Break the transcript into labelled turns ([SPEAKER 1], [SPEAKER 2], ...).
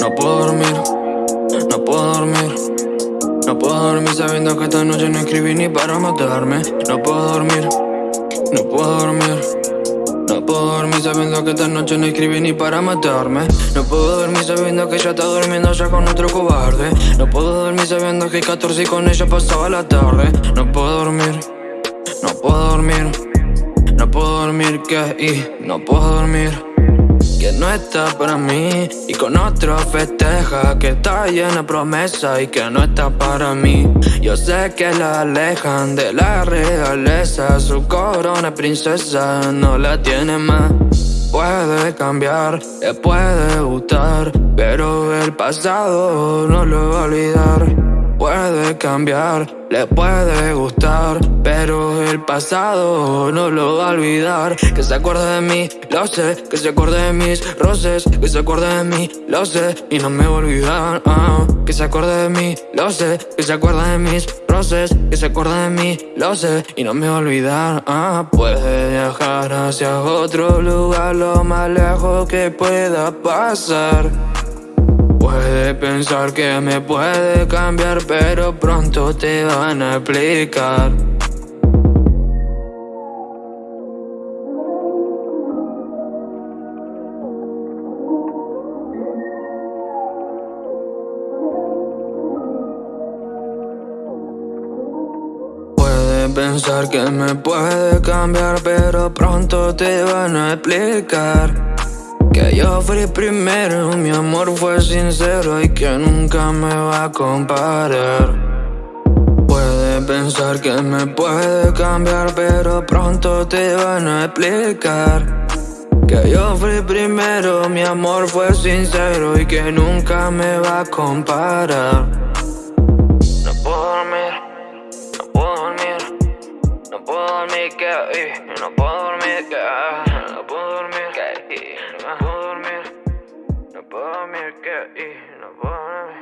[SPEAKER 1] No puedo dormir, no puedo dormir. No puedo dormir sabiendo que esta noche no escribí ni para matarme. No puedo dormir, no puedo dormir. No puedo dormir sabiendo que esta noche no escribí ni para matarme No puedo dormir sabiendo que ella está durmiendo ya con otro cobarde No puedo dormir sabiendo que 14 y con ella pasaba la tarde No puedo dormir, no puedo dormir No puedo dormir que y no puedo dormir no está para mí. Y con otro festeja que está llena promesa Y que no está para mí. Yo sé que la alejan de la realeza. Su corona princesa no la tiene más. Puede cambiar, le puede gustar Pero el pasado no lo va a olvidar puede cambiar, le puede gustar Pero el pasado no lo va a olvidar. Que se acuerde de mí, lo sé. Que se acuerde de mis roces Que se acuerde de mí, lo sé. Y no me va a olvidar ah. Que se acuerde de mí, lo sé. Que se acuerde de mis roces Que se acuerde de mí, lo sé. Y no me va a olvidar ah. Puede viajar hacia otro lugar Lo más lejos que pueda pasar Puede pensar que me puede cambiar, pero pronto te van a explicar. Pensar que me puede cambiar, pero pronto te van a explicar. Que yo fui primero, mi amor fue sincero y que nunca me va a comparar. Pensar que me puede cambiar, pero pronto te van a explicar. Que yo fui primero, mi amor fue sincero y que nunca me va a comparar. No puedo dormir, no puedo dormir, no puedo dormir, que no puedo dormir, que no puedo dormir, no puedo dormir que y no puedo dormir.